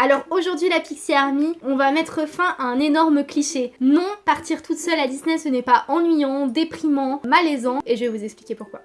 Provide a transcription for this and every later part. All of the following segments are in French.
Alors aujourd'hui la Pixie Army, on va mettre fin à un énorme cliché. Non, partir toute seule à Disney ce n'est pas ennuyant, déprimant, malaisant, et je vais vous expliquer pourquoi.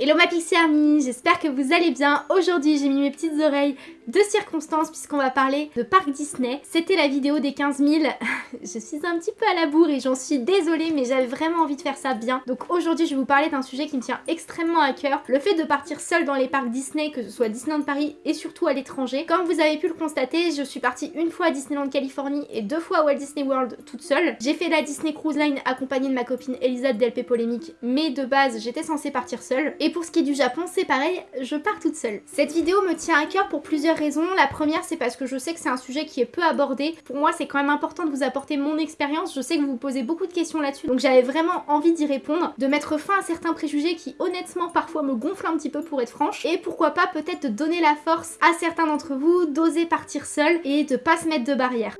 Hello ma Pixie Army, j'espère que vous allez bien. Aujourd'hui j'ai mis mes petites oreilles de circonstances puisqu'on va parler de parc Disney. C'était la vidéo des 15 000. je suis un petit peu à la bourre et j'en suis désolée mais j'avais vraiment envie de faire ça bien. Donc aujourd'hui je vais vous parler d'un sujet qui me tient extrêmement à cœur. Le fait de partir seule dans les parcs Disney, que ce soit Disneyland Paris et surtout à l'étranger. Comme vous avez pu le constater, je suis partie une fois à Disneyland Californie et deux fois à Walt Disney World toute seule. J'ai fait la Disney Cruise Line accompagnée de ma copine Elisa Delpé Polémique mais de base j'étais censée partir seule. Et pour ce qui est du Japon, c'est pareil, je pars toute seule. Cette vidéo me tient à cœur pour plusieurs La première, c'est parce que je sais que c'est un sujet qui est peu abordé. Pour moi, c'est quand même important de vous apporter mon expérience. Je sais que vous vous posez beaucoup de questions là-dessus, donc j'avais vraiment envie d'y répondre, de mettre fin à certains préjugés qui, honnêtement, parfois me gonflent un petit peu pour être franche. Et pourquoi pas peut-être de donner la force à certains d'entre vous d'oser partir seul et de pas se mettre de barrières.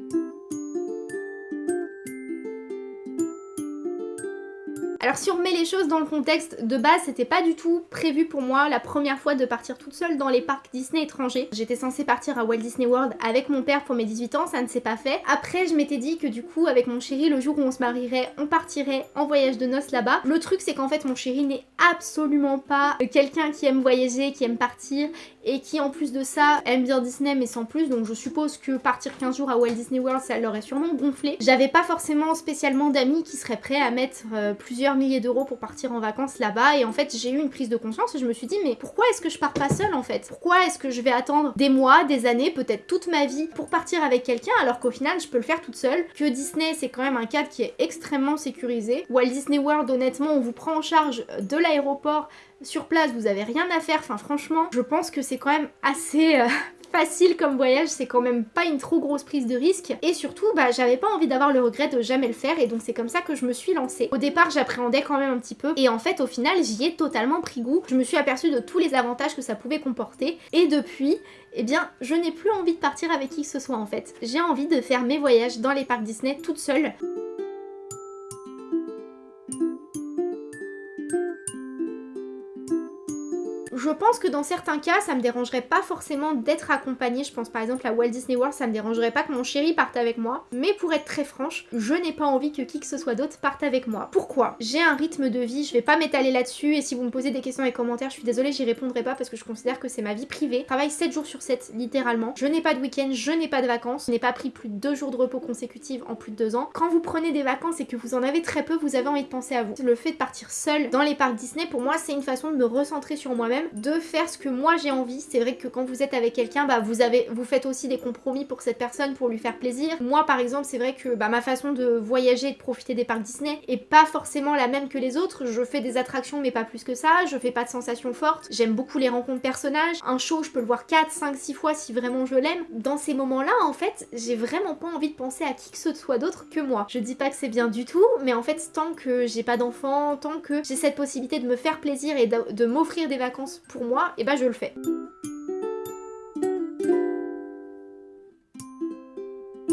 Alors si on remet les choses dans le contexte, de base c'était pas du tout prévu pour moi la première fois de partir toute seule dans les parcs Disney étrangers. J'étais censée partir à Walt Disney World avec mon père pour mes 18 ans, ça ne s'est pas fait. Après je m'étais dit que du coup avec mon chéri le jour où on se marierait, on partirait en voyage de noces là-bas. Le truc c'est qu'en fait mon chéri n'est absolument pas quelqu'un qui aime voyager, qui aime partir et qui en plus de ça aime bien Disney mais sans plus donc je suppose que partir 15 jours à Walt Disney World ça l'aurait sûrement gonflé. J'avais pas forcément spécialement d'amis qui seraient prêts à mettre euh, plusieurs milliers d'euros pour partir en vacances là-bas et en fait j'ai eu une prise de conscience et je me suis dit mais pourquoi est-ce que je pars pas seule en fait? Pourquoi est-ce que je vais attendre des mois, des années, peut-être toute ma vie pour partir avec quelqu'un alors qu'au final je peux le faire toute seule? Que Disney c'est quand même un cadre qui est extrêmement sécurisé. Walt Disney World honnêtement on vous prend en charge de l'aéroport sur place, vous avez rien à faire, enfin franchement, je pense que c'est quand même assez euh, facile comme voyage, c'est quand même pas une trop grosse prise de risque. Et surtout, bah j'avais pas envie d'avoir le regret de jamais le faire et donc c'est comme ça que je me suis lancée. Au départ, j'appréhendais quand même un petit peu et en fait, au final, j'y ai totalement pris goût. Je me suis aperçue de tous les avantages que ça pouvait comporter et depuis, eh bien, je n'ai plus envie de partir avec qui que ce soit en fait. J'ai envie de faire mes voyages dans les parcs Disney toute seule. Je pense que dans certains cas, ça me dérangerait pas forcément d'être accompagnée. Je pense par exemple à Walt Disney World, ça me dérangerait pas que mon chéri parte avec moi. Mais pour être très franche, je n'ai pas envie que qui que ce soit d'autre parte avec moi. Pourquoi? J'ai un rythme de vie, je vais pas m'étaler là-dessus. Et si vous me posez des questions et commentaires, je suis désolée, j'y répondrai pas parce que je considère que c'est ma vie privée. Travaille 7 jours sur 7, littéralement. Je n'ai pas de week-end, je n'ai pas de vacances. Je n'ai pas pris plus de 2 jours de repos consécutifs en plus de 2 ans. Quand vous prenez des vacances et que vous en avez très peu, vous avez envie de penser à vous. Le fait de partir seul dans les parcs Disney, pour moi, c'est une façon de me recentrer sur moi-même, de faire ce que moi j'ai envie. C'est vrai que quand vous êtes avec quelqu'un, bah vous avez, vous faites aussi des compromis pour cette personne, pour lui faire plaisir. Moi par exemple, c'est vrai que bah, ma façon de voyager et de profiter des parcs Disney est pas forcément la même que les autres. Je fais des attractions mais pas plus que ça, je fais pas de sensations fortes. J'aime beaucoup les rencontres personnages. Un show, je peux le voir 4, 5, 6 fois si vraiment je l'aime. Dans ces moments-là, en fait, j'ai vraiment pas envie de penser à qui que ce soit d'autre que moi. Je dis pas que c'est bien du tout, mais en fait, tant que j'ai pas d'enfant, tant que j'ai cette possibilité de me faire plaisir et de, de m'offrir des vacances pour moi, et bah je le fais.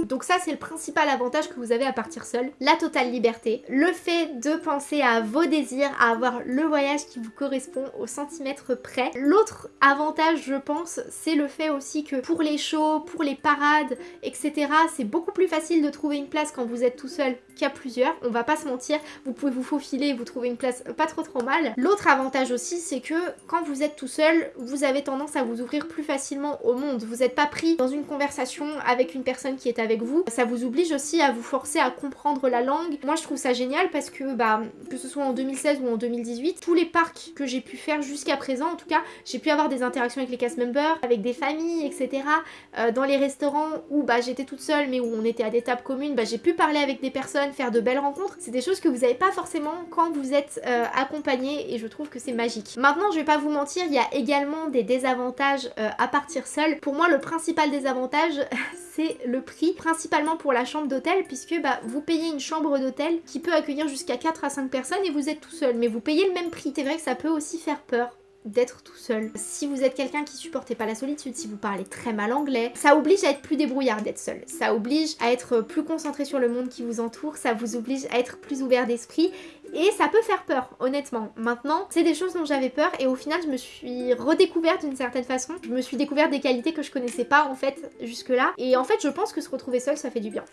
Donc ça c'est le principal avantage que vous avez à partir seul, la totale liberté, le fait de penser à vos désirs, à avoir le voyage qui vous correspond au centimètre près. L'autre avantage je pense c'est le fait aussi que pour les shows, pour les parades, etc. c'est beaucoup plus facile de trouver une place quand vous êtes tout seul qu'à plusieurs, on va pas se mentir, vous pouvez vous faufiler et vous trouver une place pas trop trop mal. L'autre avantage aussi c'est que quand vous êtes tout seul, vous avez tendance à vous ouvrir plus facilement au monde, vous n'êtes pas pris dans une conversation avec une personne qui est avec vous. Ça vous oblige aussi à vous forcer à comprendre la langue. Moi je trouve ça génial parce que bah que ce soit en 2016 ou en 2018, tous les parcs que j'ai pu faire jusqu'à présent en tout cas, j'ai pu avoir des interactions avec les cast members, avec des familles, etc. Euh, dans les restaurants où bah j'étais toute seule mais où on était à des tables communes, bah j'ai pu parler avec des personnes, faire de belles rencontres. C'est des choses que vous n'avez pas forcément quand vous êtes euh, accompagné et je trouve que c'est magique. Maintenant je vais pas vous mentir, il y a également des désavantages euh, à partir seul. Pour moi le principal désavantage c'est le prix, principalement pour la chambre d'hôtel, puisque bah, vous payez une chambre d'hôtel qui peut accueillir jusqu'à 4 à 5 personnes et vous êtes tout seul, mais vous payez le même prix. C'est vrai que ça peut aussi faire peur d'être tout seul. Si vous êtes quelqu'un qui supportait pas la solitude, si vous parlez très mal anglais, ça oblige à être plus débrouillard d'être seul. Ça oblige à être plus concentré sur le monde qui vous entoure, ça vous oblige à être plus ouvert d'esprit Et ça peut faire peur, honnêtement. Maintenant, c'est des choses dont j'avais peur et au final, je me suis redécouverte d'une certaine façon. Je me suis découverte des qualités que je connaissais pas en fait jusque-là. Et en fait, je pense que se retrouver seule, ça fait du bien.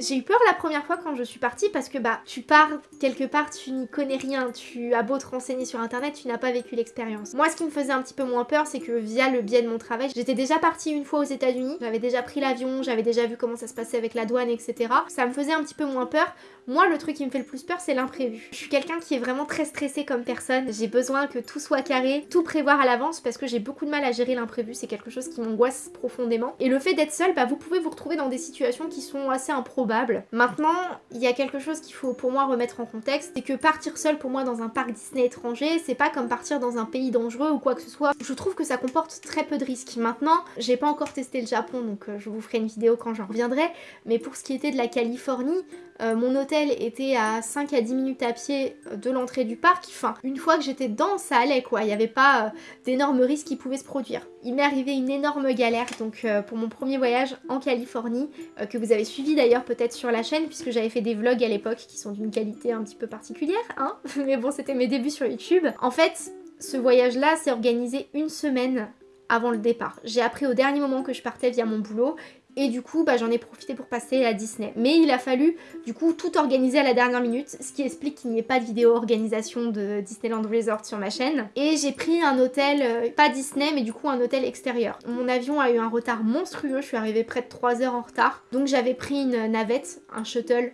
J'ai eu peur la première fois quand je suis partie parce que bah tu pars quelque part, tu n'y connais rien, tu as beau te renseigner sur internet, tu n'as pas vécu l'expérience. Moi ce qui me faisait un petit peu moins peur c'est que via le biais de mon travail, j'étais déjà partie une fois aux états unis j'avais déjà pris l'avion, j'avais déjà vu comment ça se passait avec la douane etc. Ça me faisait un petit peu moins peur. Moi le truc qui me fait le plus peur c'est l'imprévu. Je suis quelqu'un qui est vraiment très stressé comme personne, j'ai besoin que tout soit carré, tout prévoir à l'avance parce que j'ai beaucoup de mal à gérer l'imprévu, c'est quelque chose qui m'angoisse profondément. Et le fait d'être seule, bah vous pouvez vous retrouver dans des situations qui sont assez improbables Maintenant, il y a quelque chose qu'il faut pour moi remettre en contexte, c'est que partir seul pour moi dans un parc Disney étranger, c'est pas comme partir dans un pays dangereux ou quoi que ce soit. Je trouve que ça comporte très peu de risques. Maintenant, j'ai pas encore testé le Japon, donc euh, je vous ferai une vidéo quand j'en reviendrai, mais pour ce qui était de la Californie, euh, mon hôtel était à 5 à 10 minutes à pied euh, de l'entrée du parc. Enfin, une fois que j'étais dedans, ça allait quoi. Il n'y avait pas d'énormes risques qui pouvaient se produire. Il m'est arrivé une énorme galère donc pour mon premier voyage en Californie, que vous avez suivi d'ailleurs peut-être sur la chaîne puisque j'avais fait des vlogs à l'époque qui sont d'une qualité un petit peu particulière, hein. Mais bon, c'était mes débuts sur YouTube. En fait, ce voyage-là s'est organisé une semaine avant le départ. J'ai appris au dernier moment que je partais via mon boulot et du coup bah, j'en ai profité pour passer à Disney. Mais il a fallu du coup tout organiser à la dernière minute, ce qui explique qu'il n'y ait pas de vidéo organisation de Disneyland Resort sur ma chaîne. Et j'ai pris un hôtel, euh, pas Disney mais du coup un hôtel extérieur. Mon avion a eu un retard monstrueux, je suis arrivée près de 3 heures en retard. Donc j'avais pris une navette, un shuttle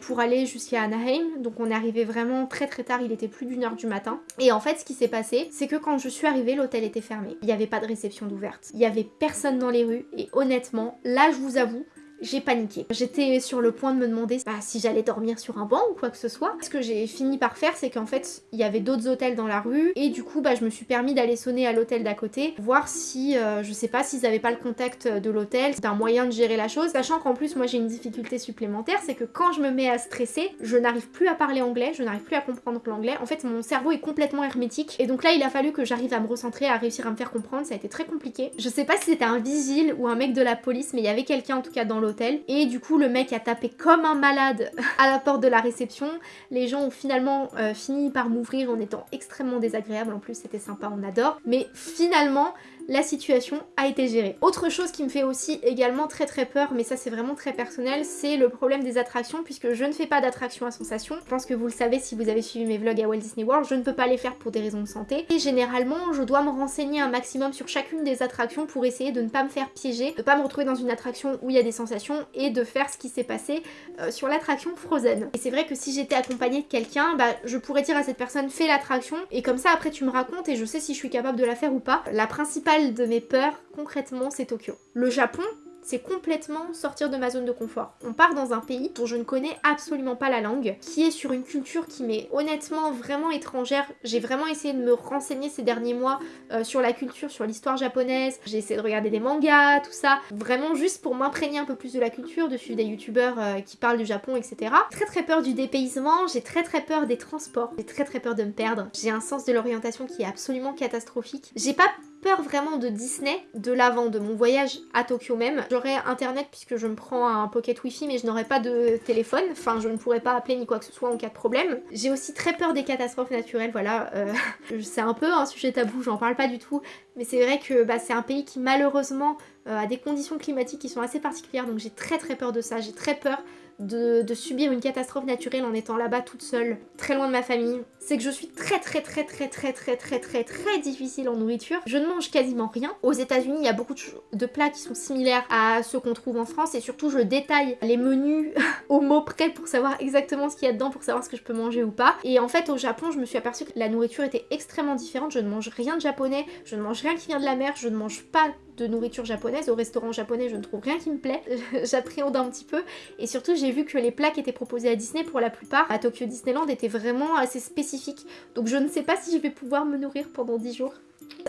pour aller jusqu'à Anaheim. Donc on est arrivé vraiment très très tard, il était plus d'une heure du matin. Et en fait ce qui s'est passé, c'est que quand je suis arrivée, l'hôtel était fermé. Il n'y avait pas de réception d'ouverte. Il n'y avait personne dans les rues et honnêtement, là je vous avoue, j'ai paniqué. J'étais sur le point de me demander bah, si j'allais dormir sur un banc ou quoi que ce soit. Ce que j'ai fini par faire, c'est qu'en fait, il y avait d'autres hôtels dans la rue et du coup, bah, je me suis permis d'aller sonner à l'hôtel d'à côté, voir si, euh, je sais pas, s'ils avaient pas le contact de l'hôtel. C'est un moyen de gérer la chose, sachant qu'en plus, moi j'ai une difficulté supplémentaire, c'est que quand je me mets à stresser, je n'arrive plus à parler anglais, je n'arrive plus à comprendre l'anglais. En fait, mon cerveau est complètement hermétique et donc là, il a fallu que j'arrive à me recentrer, à réussir à me faire comprendre. Ça a été très compliqué. Je sais pas si c'était un vigile ou un mec de la police, mais il y avait quelqu'un en tout cas dans et du coup le mec a tapé comme un malade à la porte de la réception. Les gens ont finalement euh, fini par m'ouvrir en étant extrêmement désagréables, en plus c'était sympa, on adore. Mais finalement la situation a été gérée. Autre chose qui me fait aussi également très très peur, mais ça c'est vraiment très personnel, c'est le problème des attractions puisque je ne fais pas d'attractions à sensation. Je pense que vous le savez si vous avez suivi mes vlogs à Walt Disney World, je ne peux pas les faire pour des raisons de santé. Et généralement, je dois me renseigner un maximum sur chacune des attractions pour essayer de ne pas me faire piéger, de pas me retrouver dans une attraction où il y a des sensations et de faire ce qui s'est passé euh, sur l'attraction Frozen. Et c'est vrai que si j'étais accompagnée de quelqu'un, bah, je pourrais dire à cette personne fais l'attraction et comme ça après tu me racontes et je sais si je suis capable de la faire ou pas. La principale de mes peurs, concrètement, c'est Tokyo. Le Japon, c'est complètement sortir de ma zone de confort. On part dans un pays dont je ne connais absolument pas la langue, qui est sur une culture qui m'est honnêtement vraiment étrangère. J'ai vraiment essayé de me renseigner ces derniers mois euh, sur la culture, sur l'histoire japonaise. J'ai essayé de regarder des mangas, tout ça, vraiment juste pour m'imprégner un peu plus de la culture, de suivre des youtubeurs euh, qui parlent du Japon, etc. Très très peur du dépaysement, j'ai très très peur des transports, j'ai très très peur de me perdre. J'ai un sens de l'orientation qui est absolument catastrophique. J'ai pas peur vraiment de Disney, de l'avant, de mon voyage à Tokyo même. J'aurais internet puisque je me prends un pocket wifi mais je n'aurais pas de téléphone, enfin je ne pourrais pas appeler ni quoi que ce soit en cas de problème. J'ai aussi très peur des catastrophes naturelles, voilà. Euh, c'est un peu un sujet tabou, j'en parle pas du tout, mais c'est vrai que bah, c'est un pays qui malheureusement euh, a des conditions climatiques qui sont assez particulières donc j'ai très très peur de ça, j'ai très peur de, subir une catastrophe naturelle en étant là-bas toute seule, très loin de ma famille, c'est que je suis très très très très très très très très très difficile en nourriture. Je ne mange quasiment rien. Aux états unis il y a beaucoup de plats qui sont similaires à ceux qu'on trouve en France et surtout je détaille les menus au mot près pour savoir exactement ce qu'il y a dedans, pour savoir ce que je peux manger ou pas. Et en fait au Japon je me suis aperçue que la nourriture était extrêmement différente. Je ne mange rien de japonais, je ne mange rien qui vient de la mer, je ne mange pas de nourriture japonaise. Au restaurant japonais, je ne trouve rien qui me plaît. J'appréhende un petit peu. Et surtout, j'ai vu que les plats qui étaient proposés à Disney, pour la plupart, à Tokyo Disneyland, étaient vraiment assez spécifiques. Donc je ne sais pas si je vais pouvoir me nourrir pendant 10 jours.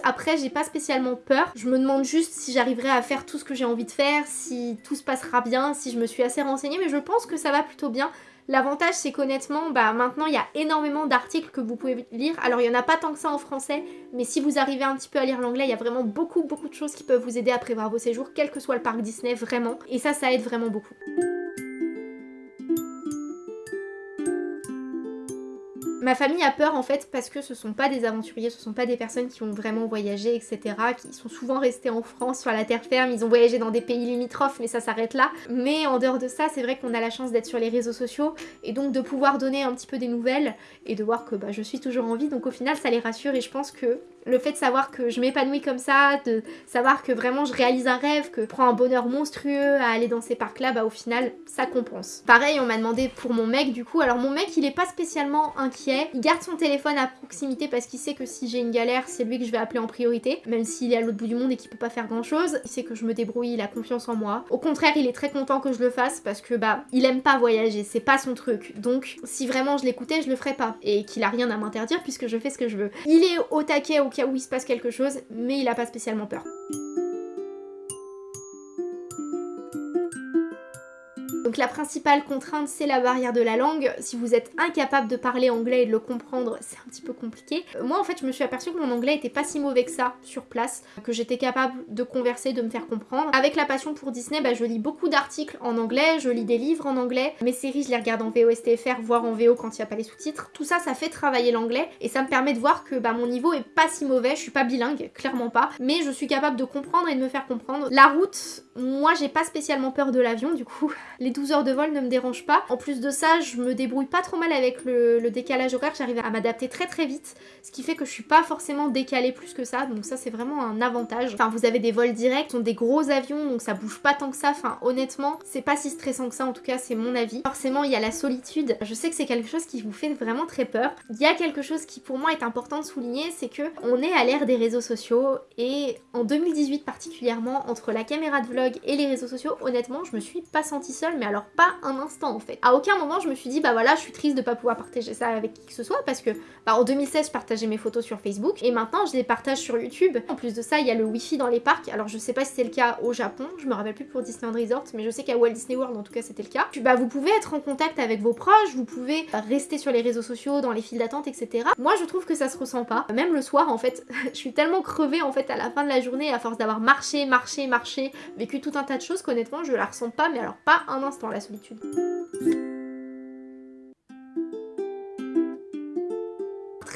Après, j'ai pas spécialement peur. Je me demande juste si j'arriverai à faire tout ce que j'ai envie de faire, si tout se passera bien, si je me suis assez renseignée. Mais je pense que ça va plutôt bien. L'avantage c'est qu'honnêtement, bah maintenant il y a énormément d'articles que vous pouvez lire. Alors il y en a pas tant que ça en français, mais si vous arrivez un petit peu à lire l'anglais, il y a vraiment beaucoup beaucoup de choses qui peuvent vous aider à prévoir vos séjours, quel que soit le parc Disney, vraiment. Et ça, ça aide vraiment beaucoup. Ma famille a peur en fait parce que ce sont pas des aventuriers, ce sont pas des personnes qui ont vraiment voyagé, etc. Qui sont souvent restés en France, sur la terre ferme, ils ont voyagé dans des pays limitrophes, mais ça s'arrête là. Mais en dehors de ça, c'est vrai qu'on a la chance d'être sur les réseaux sociaux et donc de pouvoir donner un petit peu des nouvelles et de voir que bah, je suis toujours en vie. Donc au final, ça les rassure et je pense que le fait de savoir que je m'épanouis comme ça, de savoir que vraiment je réalise un rêve, que je prends un bonheur monstrueux à aller dans ces parcs là, bah au final ça compense. Pareil on m'a demandé pour mon mec du coup, alors mon mec il est pas spécialement inquiet, il garde son téléphone à proximité parce qu'il sait que si j'ai une galère c'est lui que je vais appeler en priorité, même s'il est à l'autre bout du monde et qu'il peut pas faire grand chose, il sait que je me débrouille, il a confiance en moi. Au contraire il est très content que je le fasse parce que bah il aime pas voyager, c'est pas son truc, donc si vraiment je l'écoutais je le ferais pas et qu'il a rien à m'interdire puisque je fais ce que je veux. Il est au taquet au où il se passe quelque chose, mais il a pas spécialement peur. Donc la principale contrainte c'est la barrière de la langue. Si vous êtes incapable de parler anglais et de le comprendre, c'est un petit peu compliqué. Euh, moi en fait je me suis aperçue que mon anglais était pas si mauvais que ça sur place, que j'étais capable de converser, de me faire comprendre. Avec la passion pour Disney, bah, je lis beaucoup d'articles en anglais, je lis des livres en anglais, mes séries je les regarde en VOSTFR, voire en VO quand il n'y a pas les sous-titres. Tout ça, ça fait travailler l'anglais et ça me permet de voir que bah, mon niveau est pas si mauvais, je suis pas bilingue, clairement pas, mais je suis capable de comprendre et de me faire comprendre. La route, moi j'ai pas spécialement peur de l'avion du coup, les 12 heures de vol ne me dérangent pas. En plus de ça, je me débrouille pas trop mal avec le, décalage horaire, j'arrive à m'adapter très très vite, ce qui fait que je suis pas forcément décalée plus que ça, donc ça c'est vraiment un avantage. Enfin vous avez des vols directs, sont des gros avions, donc ça bouge pas tant que ça, enfin honnêtement c'est pas si stressant que ça, en tout cas c'est mon avis. Forcément il y a la solitude, je sais que c'est quelque chose qui vous fait vraiment très peur. Il y a quelque chose qui pour moi est important de souligner, c'est que on est à l'ère des réseaux sociaux et en 2018 particulièrement, entre la caméra de vlog et les réseaux sociaux, honnêtement je me suis pas sentie seule, mais alors pas un instant en fait. À aucun moment je me suis dit bah voilà je suis triste de pas pouvoir partager ça avec qui que ce soit parce que bah, en 2016 je partageais mes photos sur Facebook et maintenant je les partage sur YouTube. En plus de ça il y a le wifi dans les parcs alors je sais pas si c'est le cas au Japon, je me rappelle plus pour Disneyland Resort mais je sais qu'à Walt Disney World en tout cas c'était le cas. Puis, bah vous pouvez être en contact avec vos proches, vous pouvez rester sur les réseaux sociaux, dans les files d'attente etc. Moi je trouve que ça se ressent pas, même le soir en fait je suis tellement crevée en fait à la fin de la journée à force d'avoir marché, marché, marché, vécu tout un tas de choses qu'honnêtement je la ressens pas mais alors pas un instant la solitude.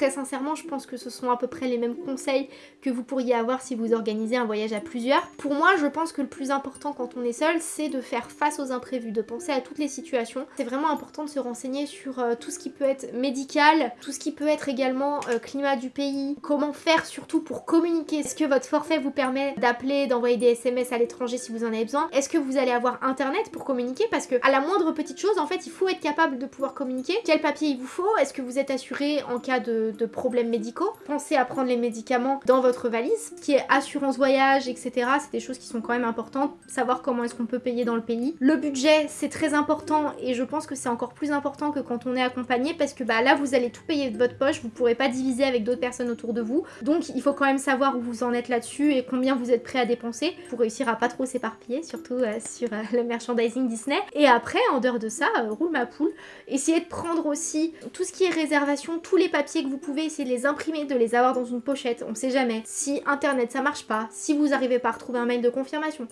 Sincèrement, je pense que ce sont à peu près les mêmes conseils que vous pourriez avoir si vous organisez un voyage à plusieurs. Pour moi, je pense que le plus important quand on est seul, c'est de faire face aux imprévus, de penser à toutes les situations. C'est vraiment important de se renseigner sur euh, tout ce qui peut être médical, tout ce qui peut être également euh, climat du pays, comment faire surtout pour communiquer? Est-ce que votre forfait vous permet d'appeler, d'envoyer des SMS à l'étranger si vous en avez besoin? Est-ce que vous allez avoir internet pour communiquer? Parce que à la moindre petite chose, en fait, il faut être capable de pouvoir communiquer. Quel papier il vous faut? Est-ce que vous êtes assuré en cas de de problèmes médicaux. Pensez à prendre les médicaments dans votre valise, qui est assurance voyage, etc. C'est des choses qui sont quand même importantes. Savoir comment est-ce qu'on peut payer dans le pays. Le budget, c'est très important et je pense que c'est encore plus important que quand on est accompagné parce que bah là, vous allez tout payer de votre poche, vous pourrez pas diviser avec d'autres personnes autour de vous. Donc il faut quand même savoir où vous en êtes là-dessus et combien vous êtes prêt à dépenser pour réussir à pas trop s'éparpiller, surtout euh, sur euh, le merchandising Disney. Et après, en dehors de ça, euh, roule ma poule. Essayez de prendre aussi tout ce qui est réservation, tous les papiers que vous pouvez essayer de les imprimer, de les avoir dans une pochette, on sait jamais. Si internet ça marche pas, si vous arrivez pas à retrouver un mail de confirmation,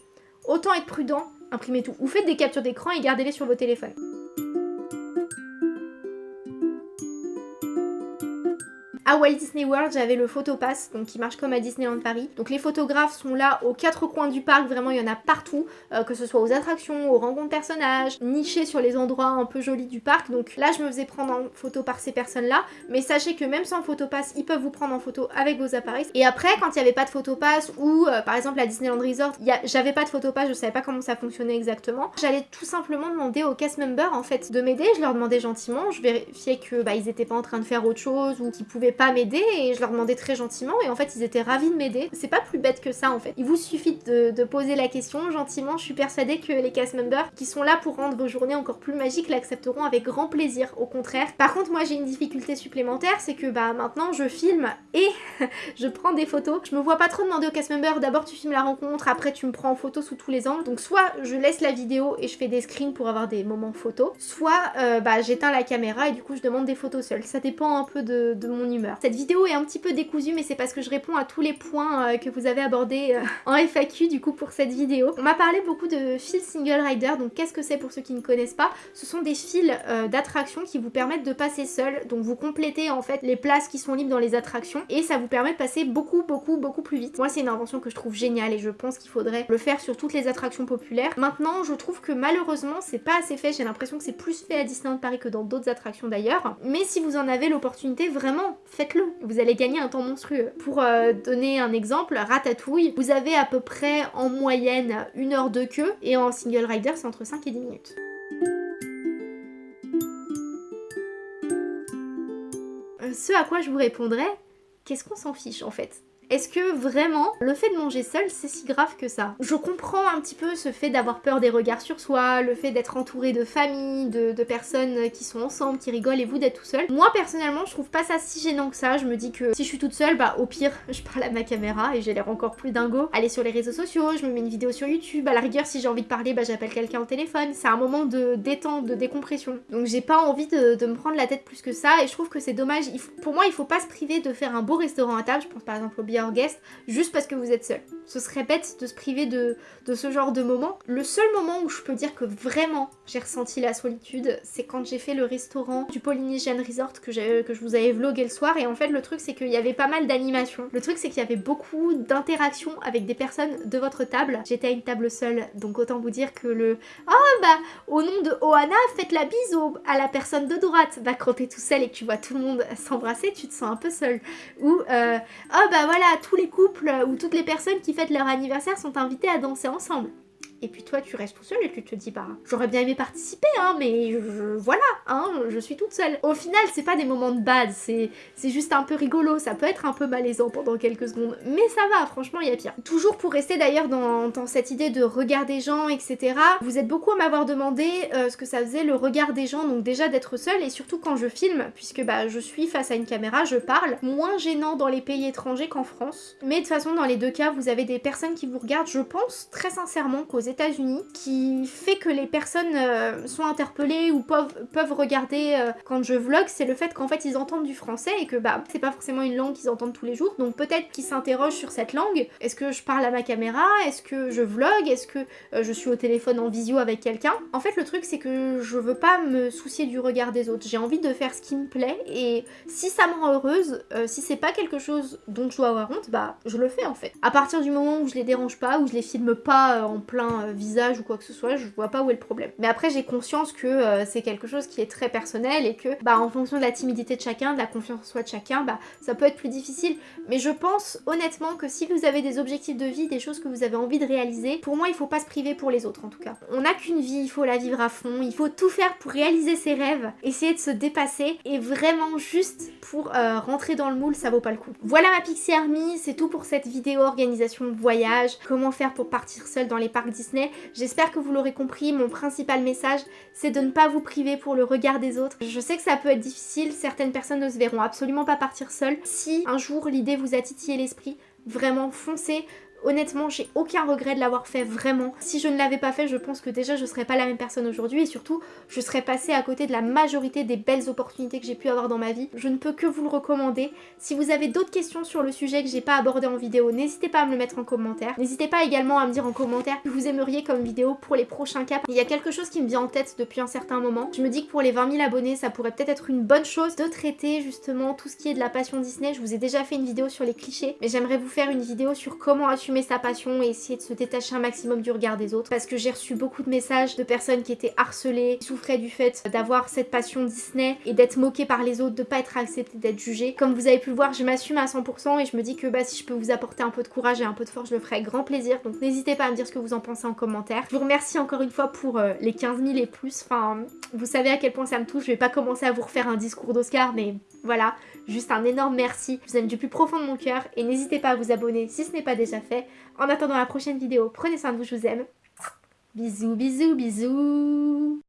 autant être prudent, imprimez tout. Ou faites des captures d'écran et gardez-les sur vos téléphones. À Walt Disney World, j'avais le photopass, donc qui marche comme à Disneyland Paris. Donc les photographes sont là aux quatre coins du parc, vraiment il y en a partout, euh, que ce soit aux attractions, aux rencontres personnages, nichés sur les endroits un peu jolis du parc. Donc là, je me faisais prendre en photo par ces personnes-là, mais sachez que même sans photopass, ils peuvent vous prendre en photo avec vos appareils. Et après, quand il n'y avait pas de photopass ou euh, par exemple à Disneyland Resort, j'avais pas de photopass, je savais pas comment ça fonctionnait exactement, j'allais tout simplement demander aux cast members en fait de m'aider. Je leur demandais gentiment, je vérifiais que bah, ils étaient pas en train de faire autre chose ou qu'ils pouvaient pas m'aider et je leur demandais très gentiment et en fait ils étaient ravis de m'aider. C'est pas plus bête que ça en fait. Il vous suffit de, de poser la question gentiment, je suis persuadée que les cast members qui sont là pour rendre vos journées encore plus magiques l'accepteront avec grand plaisir, au contraire. Par contre moi j'ai une difficulté supplémentaire, c'est que bah maintenant je filme et je prends des photos. Je me vois pas trop demander au cast member, d'abord tu filmes la rencontre, après tu me prends en photo sous tous les angles. Donc soit je laisse la vidéo et je fais des screens pour avoir des moments photos, soit euh, bah, j'éteins la caméra et du coup je demande des photos seule. Ça dépend un peu de, mon Cette vidéo est un petit peu décousue mais c'est parce que je réponds à tous les points euh, que vous avez abordés euh, en FAQ du coup pour cette vidéo. On m'a parlé beaucoup de fils single rider, donc qu'est-ce que c'est pour ceux qui ne connaissent pas? Ce sont des fils d'attraction qui vous permettent de passer seul, donc vous complétez en fait les places qui sont libres dans les attractions et ça vous permet de passer beaucoup beaucoup beaucoup plus vite. Moi c'est une invention que je trouve géniale et je pense qu'il faudrait le faire sur toutes les attractions populaires. Maintenant je trouve que malheureusement c'est pas assez fait, j'ai l'impression que c'est plus fait à Disneyland Paris que dans d'autres attractions d'ailleurs. Mais si vous en avez l'opportunité, vraiment faites-le. Vous allez gagner un temps monstrueux. Pour euh, donner un exemple, Ratatouille, vous avez à peu près en moyenne une heure de queue et en single rider c'est entre 5 et 10 minutes. Euh, ce à quoi je vous répondrai, qu'est-ce qu'on s'en fiche en fait? Est-ce que vraiment le fait de manger seul c'est si grave que ça? Je comprends un petit peu ce fait d'avoir peur des regards sur soi, le fait d'être entouré de familles, de, personnes qui sont ensemble, qui rigolent et vous d'être tout seul. Moi personnellement je trouve pas ça si gênant que ça, je me dis que si je suis toute seule, bah au pire je parle à ma caméra et j'ai l'air encore plus dingo. Aller sur les réseaux sociaux, je me mets une vidéo sur YouTube, à la rigueur si j'ai envie de parler bah j'appelle quelqu'un au téléphone, c'est un moment de détente, de décompression. Donc j'ai pas envie de, me prendre la tête plus que ça et je trouve que c'est dommage, pour moi il faut pas se priver de faire un beau restaurant à table, je pense par exemple au guest juste parce que vous êtes seul. Ce serait bête de se priver de, de ce genre de moment. Le seul moment où je peux dire que vraiment j'ai ressenti la solitude, c'est quand j'ai fait le restaurant du Polynesian Resort que, que je vous avais vlogué le soir. Et en fait, le truc, c'est qu'il y avait pas mal d'animations. Le truc, c'est qu'il y avait beaucoup d'interactions avec des personnes de votre table. J'étais à une table seule, donc autant vous dire que le « Oh bah, au nom de Ohana, faites la bise à la personne de droite !» Bah quand tout seul et que tu vois tout le monde s'embrasser, tu te sens un peu seul. Ou Oh bah voilà, tous les couples ou toutes les personnes qui leur anniversaire sont invitées à danser ensemble et puis toi tu restes tout seul et tu te dis bah j'aurais bien aimé participer hein mais voilà hein je suis toute seule. Au final c'est pas des moments de bad, c'est juste un peu rigolo, ça peut être un peu malaisant pendant quelques secondes mais ça va franchement il y a pire. Toujours pour rester d'ailleurs dans, cette idée de regard des gens etc. Vous êtes beaucoup à m'avoir demandé euh, ce que ça faisait le regard des gens donc déjà d'être seule et surtout quand je filme puisque bah je suis face à une caméra, je parle. Moins gênant dans les pays étrangers qu'en France mais de toute façon dans les deux cas vous avez des personnes qui vous regardent je pense très sincèrement qu'aux États-Unis qui fait que les personnes euh, sont interpellées ou peuvent, regarder euh, quand je vlog, c'est le fait qu'en fait ils entendent du français et que bah c'est pas forcément une langue qu'ils entendent tous les jours. Donc peut-être qu'ils s'interrogent sur cette langue. Est-ce que je parle à ma caméra? Est-ce que je vlog? Est-ce que euh, je suis au téléphone en visio avec quelqu'un? En fait le truc c'est que je veux pas me soucier du regard des autres. J'ai envie de faire ce qui me plaît et si ça me rend heureuse, si c'est pas quelque chose dont je dois avoir honte, bah je le fais en fait. À partir du moment où je les dérange pas, où je les filme pas en plein visage ou quoi que ce soit, je vois pas où est le problème. Mais après j'ai conscience que euh, c'est quelque chose qui est très personnel et que bah en fonction de la timidité de chacun, de la confiance en soi de chacun, bah ça peut être plus difficile. Mais je pense honnêtement que si vous avez des objectifs de vie, des choses que vous avez envie de réaliser, pour moi il faut pas se priver pour les autres en tout cas. On n'a qu'une vie, il faut la vivre à fond, il faut tout faire pour réaliser ses rêves, essayer de se dépasser et vraiment juste pour euh, rentrer dans le moule ça vaut pas le coup. Voilà ma Pixie Army, c'est tout pour cette vidéo organisation voyage, comment faire pour partir seul dans les parcs Disney J'espère que vous l'aurez compris, mon principal message c'est de ne pas vous priver pour le regard des autres. Je sais que ça peut être difficile, certaines personnes ne se verront absolument pas partir seules. Si un jour l'idée vous a titillé l'esprit, vraiment foncez, Honnêtement, j'ai aucun regret de l'avoir fait, vraiment. Si je ne l'avais pas fait, je pense que déjà je serais pas la même personne aujourd'hui et surtout, je serais passée à côté de la majorité des belles opportunités que j'ai pu avoir dans ma vie. Je ne peux que vous le recommander. Si vous avez d'autres questions sur le sujet que j'ai pas abordé en vidéo, n'hésitez pas à me le mettre en commentaire. N'hésitez pas également à me dire en commentaire que vous aimeriez comme vidéo pour les prochains caps. Il y a quelque chose qui me vient en tête depuis un certain moment. Je me dis que pour les 20 000 abonnés, ça pourrait peut-être être une bonne chose de traiter justement tout ce qui est de la passion Disney. Je vous ai déjà fait une vidéo sur les clichés, mais j'aimerais vous faire une vidéo sur comment assumer sa passion et essayer de se détacher un maximum du regard des autres parce que j'ai reçu beaucoup de messages de personnes qui étaient harcelées, qui souffraient du fait d'avoir cette passion Disney et d'être moquées par les autres, de pas être acceptée, d'être jugée. Comme vous avez pu le voir, je m'assume à 100% et je me dis que bah si je peux vous apporter un peu de courage et un peu de force, je le ferai grand plaisir. Donc n'hésitez pas à me dire ce que vous en pensez en commentaire. Je vous remercie encore une fois pour euh, les 15 000 et plus. Enfin, vous savez à quel point ça me touche. Je vais pas commencer à vous refaire un discours d'Oscar, mais voilà. Juste un énorme merci, je vous aime du plus profond de mon cœur et n'hésitez pas à vous abonner si ce n'est pas déjà fait. En attendant la prochaine vidéo, prenez soin de vous, je vous aime. Bisous, bisous, bisous